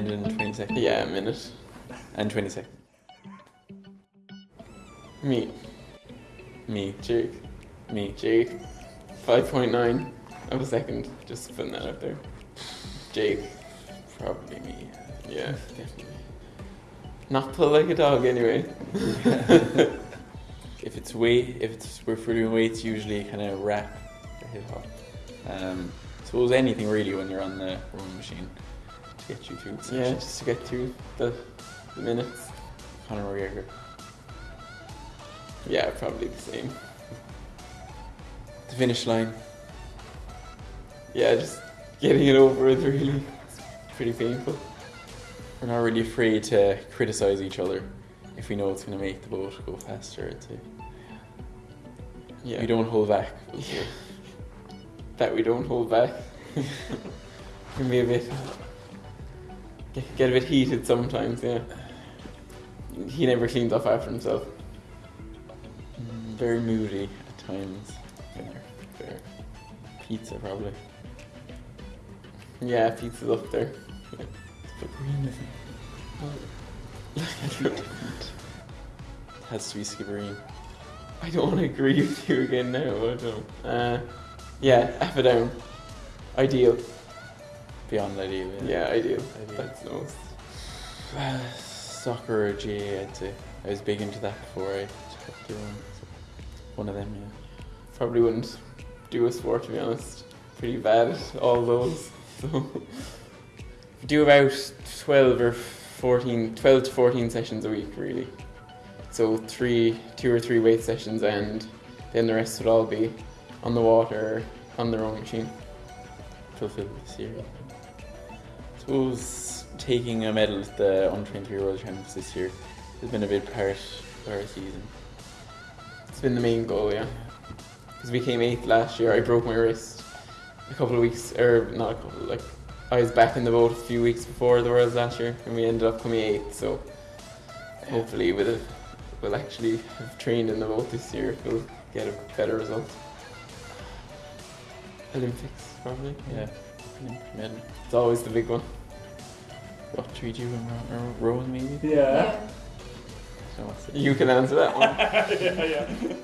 minute and 20 seconds. Yeah, a minute. And 20 seconds. Me, Me. Jake, Me. Jake. 5.9 of a second. Just putting that out there. Jake, Probably me. yeah, definitely. Not pull like a dog anyway. If it's weight, if it's we're doing weights, usually kind of rap or hip hop. Um, suppose anything really when you're on the rowing machine to get you through the Yeah, just to get through the, the minutes. Conor McGregor. Yeah, probably the same. The finish line. Yeah, just getting it over with really. It's pretty painful. We're not really afraid to criticize each other if we know it's going to make the boat go faster. Yeah. We don't hold back. Yeah. that we don't hold back. Can be a bit get, get a bit heated sometimes. Yeah, he never cleans up after himself. Very moody at times. Fair, fair. Pizza probably. Yeah, pizza's up there. But green isn't. It has to be Skibbereen. I don't want to agree with you again now. I don't. Uh, yeah, F it down. Ideal. Beyond ideal. Yeah, I do. That's the most. Uh, soccer or GAA, I'd say. I was big into that before I the rowing. So one of them, yeah. Probably wouldn't do a sport to be honest. Pretty bad at all those. So do about twelve or 14, 12 to fourteen sessions a week really. So three, two or three weight sessions, and then the rest would all be on the water, on the rowing machine. Fulfilled this year. Suppose taking a medal at the under 23 World Championships this year has been a big part of our season. It's been the main goal, yeah. Because we came eighth last year. I broke my wrist a couple of weeks, or not a couple, like I was back in the boat a few weeks before the Worlds last year, and we ended up coming eighth. So hopefully, with it, we'll actually have trained in the boat this year. We'll get a better result. Olympics, probably. Yeah. Medal. It's always the big one. What do we do in ro- ro- rowing maybe? Yeah. So? You can answer that one. yeah, yeah.